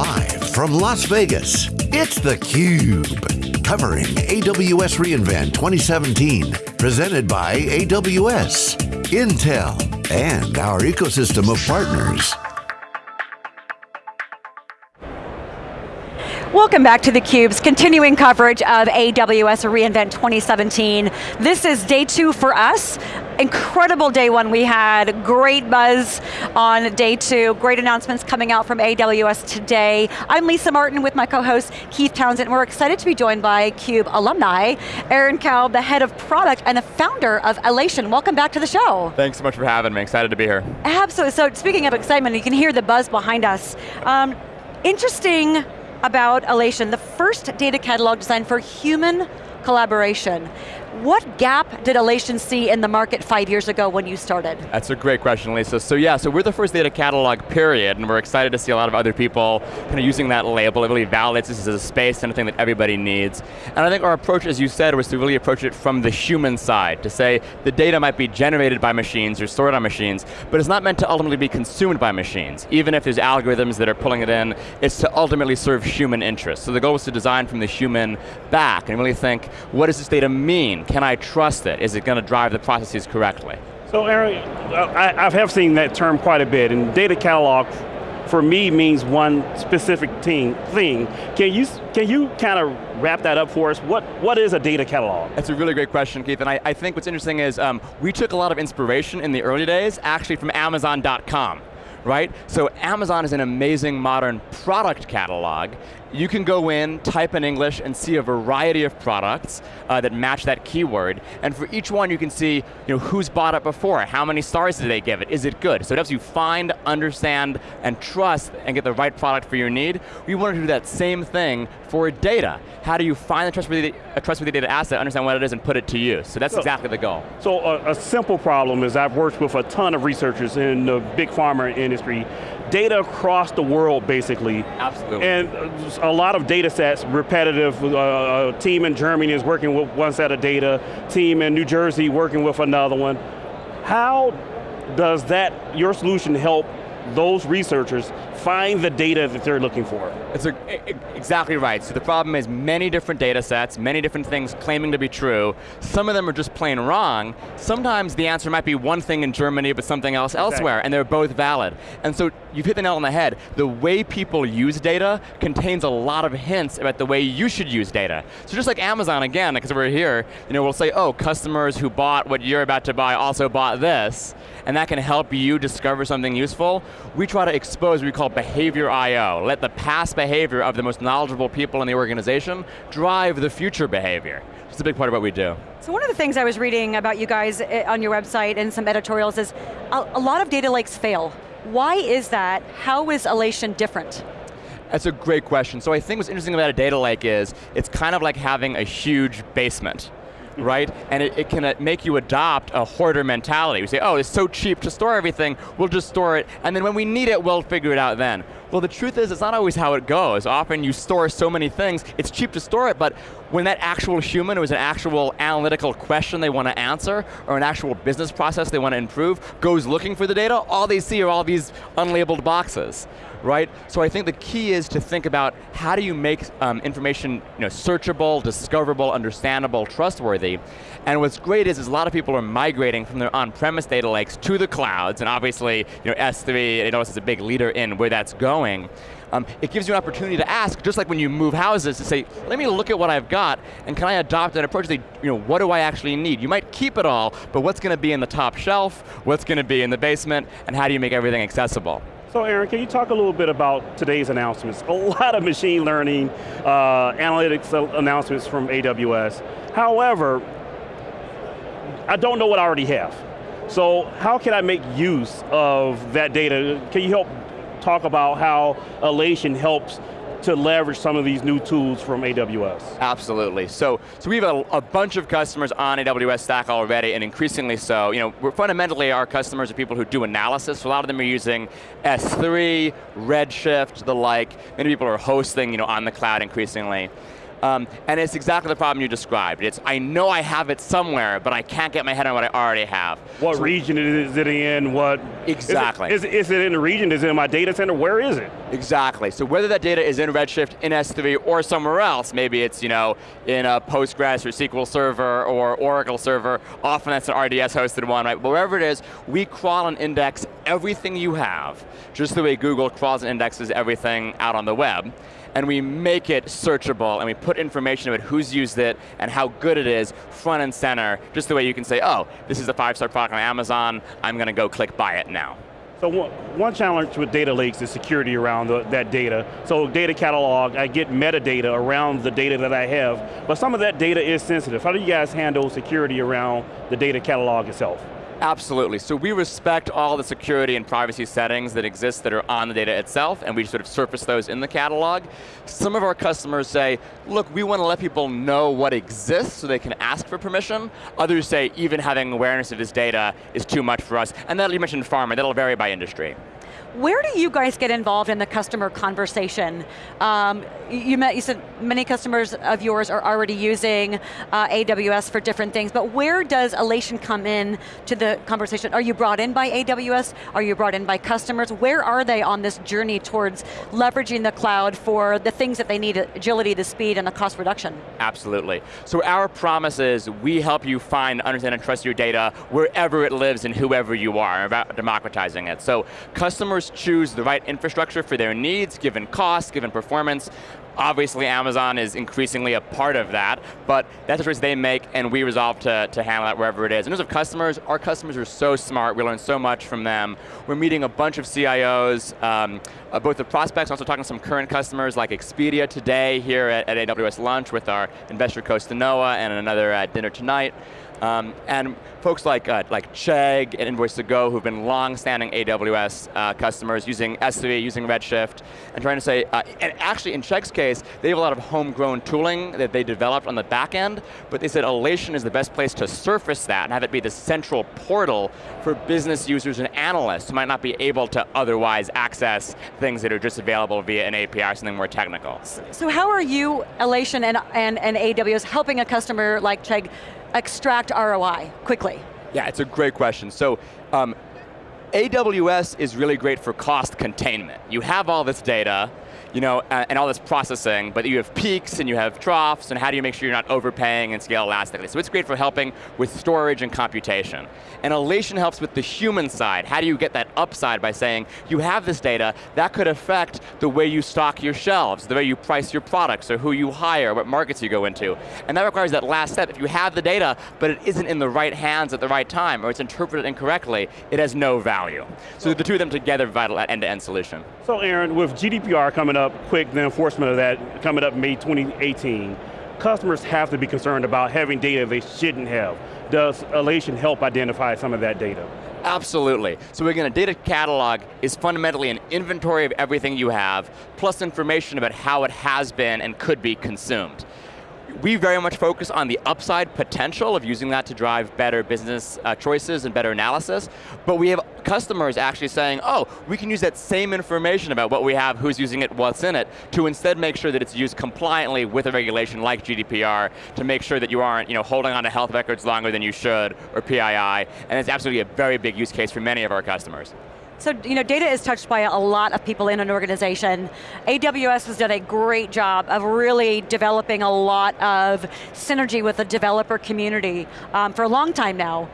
Live from Las Vegas, it's theCUBE. Covering AWS reInvent 2017. Presented by AWS, Intel, and our ecosystem of partners. Welcome back to theCUBE's continuing coverage of AWS reInvent 2017. This is day two for us. Incredible day one we had, great buzz on day two, great announcements coming out from AWS today. I'm Lisa Martin with my co-host Keith Townsend. And we're excited to be joined by CUBE alumni, Aaron Kalb, the head of product and the founder of Alation. Welcome back to the show. Thanks so much for having me, excited to be here. Absolutely, so speaking of excitement, you can hear the buzz behind us. Um, interesting about Alation, the first data catalog designed for human collaboration. What gap did Alation see in the market five years ago when you started? That's a great question, Lisa. So yeah, so we're the first data catalog, period, and we're excited to see a lot of other people kind of using that label. It really validates this as a space and a thing that everybody needs. And I think our approach, as you said, was to really approach it from the human side, to say the data might be generated by machines or stored on machines, but it's not meant to ultimately be consumed by machines. Even if there's algorithms that are pulling it in, it's to ultimately serve human interests. So the goal was to design from the human back and really think, what does this data mean? Can I trust it? Is it going to drive the processes correctly? So Aaron, I, I have seen that term quite a bit, and data catalog for me means one specific thing. thing. Can you, can you kind of wrap that up for us? What, what is a data catalog? That's a really great question, Keith, and I, I think what's interesting is um, we took a lot of inspiration in the early days, actually from Amazon.com right? So Amazon is an amazing modern product catalog, you can go in, type in English, and see a variety of products uh, that match that keyword. And for each one, you can see you know, who's bought it before, how many stars did they give it, is it good? So it helps you find, understand, and trust, and get the right product for your need. We want to do that same thing for data. How do you find a trustworthy, a trustworthy data asset, understand what it is, and put it to use? So that's so, exactly the goal. So a, a simple problem is I've worked with a ton of researchers in the big pharma industry data across the world, basically. Absolutely. And a lot of data sets, repetitive. Uh, a team in Germany is working with one set of data, team in New Jersey working with another one. How does that, your solution help those researchers find the data that they're looking for. It's a, exactly right. So the problem is many different data sets, many different things claiming to be true. Some of them are just plain wrong. Sometimes the answer might be one thing in Germany but something else exactly. elsewhere, and they're both valid. And so you've hit the nail on the head. The way people use data contains a lot of hints about the way you should use data. So just like Amazon, again, because we're here, you know, we'll say, oh, customers who bought what you're about to buy also bought this, and that can help you discover something useful. We try to expose what we call behavior I.O. Let the past behavior of the most knowledgeable people in the organization drive the future behavior. It's a big part of what we do. So one of the things I was reading about you guys eh, on your website and some editorials is a, a lot of data lakes fail. Why is that? How is Alation different? That's a great question. So I think what's interesting about a data lake is, it's kind of like having a huge basement right? And it, it can uh, make you adopt a hoarder mentality. We say, oh, it's so cheap to store everything, we'll just store it, and then when we need it, we'll figure it out then. Well, the truth is, it's not always how it goes. Often you store so many things, it's cheap to store it, but when that actual human, it was an actual analytical question they want to answer, or an actual business process they want to improve, goes looking for the data, all they see are all these unlabeled boxes right? So I think the key is to think about how do you make um, information you know, searchable, discoverable, understandable, trustworthy. And what's great is, is a lot of people are migrating from their on-premise data lakes to the clouds, and obviously you know, S3, AWS is a big leader in where that's going. Um, it gives you an opportunity to ask, just like when you move houses, to say, let me look at what I've got, and can I adopt an approach that, you know, what do I actually need? You might keep it all, but what's going to be in the top shelf, what's going to be in the basement, and how do you make everything accessible? So Aaron, can you talk a little bit about today's announcements? A lot of machine learning, uh, analytics announcements from AWS. However, I don't know what I already have. So how can I make use of that data? Can you help talk about how Alation helps to leverage some of these new tools from AWS? Absolutely. So, so we have a, a, bunch of customers on AWS Stack already, and increasingly so. You know, we're fundamentally our customers are people who do analysis. So a lot of them are using S3, Redshift, the like. Many people are hosting, you know, on the cloud increasingly. Um, and it's exactly the problem you described. It's, I know I have it somewhere, but I can't get my head on what I already have. What so, region is it in? What? Exactly. Is it, is, is it in the region? Is it in my data center? Where is it? Exactly, so whether that data is in Redshift, in S3, or somewhere else, maybe it's you know in a Postgres or SQL server or Oracle server, often that's an RDS hosted one, right? But wherever it is, we crawl and index everything you have, just the way Google crawls and indexes everything out on the web and we make it searchable and we put information about who's used it and how good it is front and center, just the way you can say, oh, this is a five-star product on Amazon, I'm going to go click buy it now. So one, challenge with data lakes is security around the, that data. So data catalog, I get metadata around the data that I have, but some of that data is sensitive. How do you guys handle security around the data catalog itself? Absolutely, so we respect all the security and privacy settings that exist that are on the data itself, and we sort of surface those in the catalog. Some of our customers say, look, we want to let people know what exists so they can ask for permission. Others say, even having awareness of this data is too much for us. And that you mentioned pharma, that'll vary by industry. Where do you guys get involved in the customer conversation? Um, you, met, you said many customers of yours are already using uh, AWS for different things, but where does Alation come in to the conversation? Are you brought in by AWS? Are you brought in by customers? Where are they on this journey towards leveraging the cloud for the things that they need, agility, the speed, and the cost reduction? Absolutely. So our promise is we help you find, understand, and trust your data wherever it lives and whoever you are, about democratizing it. So customers choose the right infrastructure for their needs, given cost, given performance. Obviously Amazon is increasingly a part of that, but that's the choice they make and we resolve to, to handle that wherever it is. In terms of customers, our customers are so smart, we learn so much from them. We're meeting a bunch of CIOs, um, uh, both the prospects, also talking to some current customers like Expedia today here at, at AWS lunch with our investor Costanoa and another at dinner tonight. Um, and folks like, uh, like Chegg and Invoice2go who've been long-standing AWS uh, customers using S3, using Redshift, and trying to say, uh, and actually in Chegg's case, they have a lot of homegrown tooling that they developed on the back end, but they said Alation is the best place to surface that and have it be the central portal for business users and analysts who might not be able to otherwise access things that are just available via an API or something more technical. So how are you, Alation and, and, and AWS, helping a customer like Chegg extract ROI quickly? Yeah, it's a great question. So, um, AWS is really great for cost containment. You have all this data, you know, and all this processing, but you have peaks and you have troughs, and how do you make sure you're not overpaying and scale elastically? So it's great for helping with storage and computation. And Alation helps with the human side. How do you get that upside by saying, you have this data, that could affect the way you stock your shelves, the way you price your products, or who you hire, what markets you go into. And that requires that last step. If you have the data, but it isn't in the right hands at the right time, or it's interpreted incorrectly, it has no value. So the two of them together vital end-to-end -end solution. So Aaron, with GDPR coming up quick, the enforcement of that coming up May 2018, customers have to be concerned about having data they shouldn't have. Does Alation help identify some of that data? Absolutely. So again, a data catalog is fundamentally an inventory of everything you have, plus information about how it has been and could be consumed we very much focus on the upside potential of using that to drive better business uh, choices and better analysis, but we have customers actually saying, oh, we can use that same information about what we have, who's using it, what's in it, to instead make sure that it's used compliantly with a regulation like GDPR to make sure that you aren't you know, holding on to health records longer than you should, or PII, and it's absolutely a very big use case for many of our customers. So, you know, data is touched by a lot of people in an organization. AWS has done a great job of really developing a lot of synergy with the developer community um, for a long time now.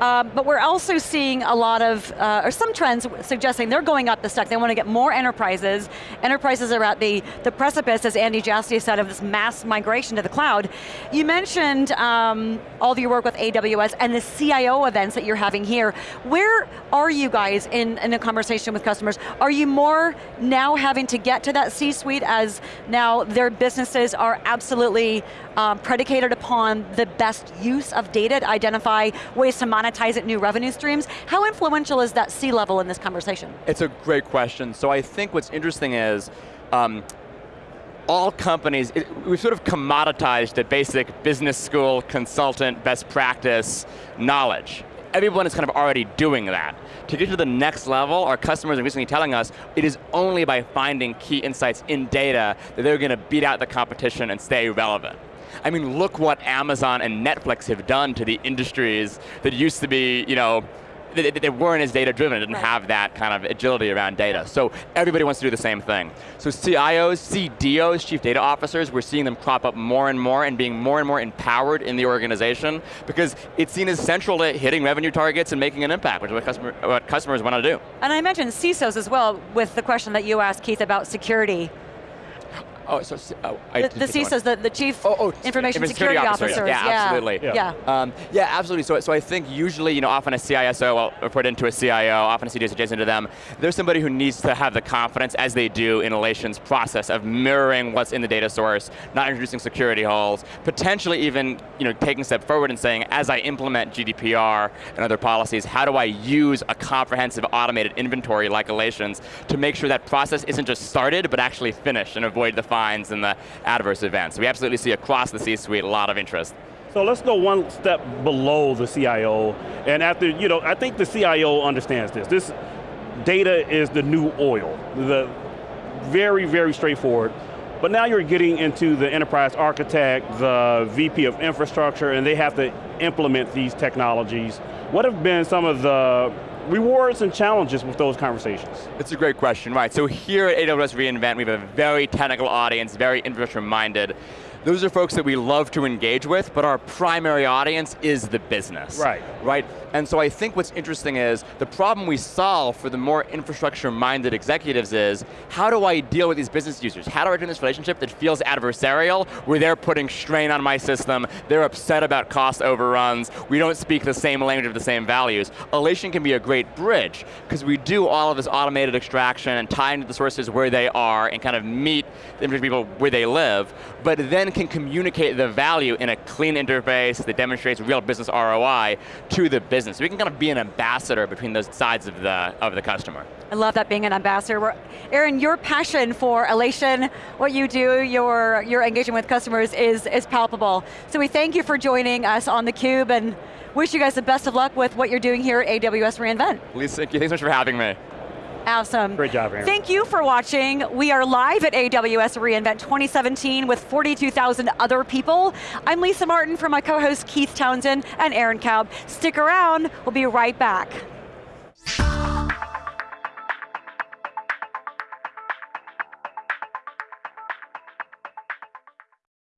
Um, but we're also seeing a lot of, uh, or some trends suggesting they're going up the stack. They want to get more enterprises. Enterprises are at the, the precipice, as Andy Jassy said, of this mass migration to the cloud. You mentioned um, all of your work with AWS and the CIO events that you're having here. Where are you guys in, in a conversation with customers? Are you more now having to get to that C-suite as now their businesses are absolutely um, predicated upon the best use of data to identify ways to monetize it, new revenue streams. How influential is that C-level in this conversation? It's a great question. So I think what's interesting is, um, all companies, it, we've sort of commoditized the basic business school, consultant, best practice knowledge. Everyone is kind of already doing that. To get to the next level, our customers are recently telling us it is only by finding key insights in data that they're going to beat out the competition and stay relevant. I mean, look what Amazon and Netflix have done to the industries that used to be, you know, they, they weren't as data driven, didn't Right. have that kind of agility around data. So everybody wants to do the same thing. So CIOs, CDOs, chief data officers, we're seeing them crop up more and more and being more and more empowered in the organization because it's seen as central to hitting revenue targets and making an impact, which is what, customer, what customers want to do. And I mentioned CISOs as well with the question that you asked, Keith, about security. Oh, so, oh, I The, the. CISOs, the, the Chief Oh, oh, Information Security, security officer, Officers. yeah. Yeah, absolutely. Yeah. Um, yeah, absolutely. So, so I think usually, you know, often a CISO will report into a CIO, often a CDO is adjacent to them. There's somebody who needs to have the confidence, as they do in Alation's process of mirroring what's in the data source, not introducing security holes, potentially even, you know, taking a step forward and saying, as I implement GDPR and other policies, how do I use a comprehensive automated inventory like Alation's to make sure that process isn't just started, but actually finished and avoid the fines and the adverse events. We absolutely see across the C-suite a lot of interest. So let's go one step below the CIO, and after, you know, I think the CIO understands this. This data is the new oil. The very, very straightforward. But now you're getting into the enterprise architect, the VP of infrastructure, and they have to implement these technologies. What have been some of the rewards and challenges with those conversations? It's a great question, right. So here at AWS reInvent, we have a very technical audience, very infrastructure minded. Those are folks that we love to engage with, but our primary audience is the business. Right. Right? And so I think what's interesting is, the problem we solve for the more infrastructure-minded executives is, how do I deal with these business users? How do I turn this relationship that feels adversarial, where they're putting strain on my system, they're upset about cost overruns, we don't speak the same language of the same values. Alation can be a great bridge, because we do all of this automated extraction and tie into the sources where they are and kind of meet the people where they live, but then can communicate the value in a clean interface that demonstrates real business ROI to the business. We can kind of be an ambassador between those sides of the, of the customer. I love that being an ambassador. We're- Aaron, your passion for Alation, what you do, your, your engagement with customers is, is palpable. So we thank you for joining us on theCUBE and wish you guys the best of luck with what you're doing here at AWS reInvent. Lisa, thank you, thanks so much for having me. Awesome. Great job, Aaron. Thank you for watching. We are live at AWS reInvent 2017 with 42,000 other people. I'm Lisa Martin from my co-host Keith Townsend and Aaron Kalb. Stick around, we'll be right back.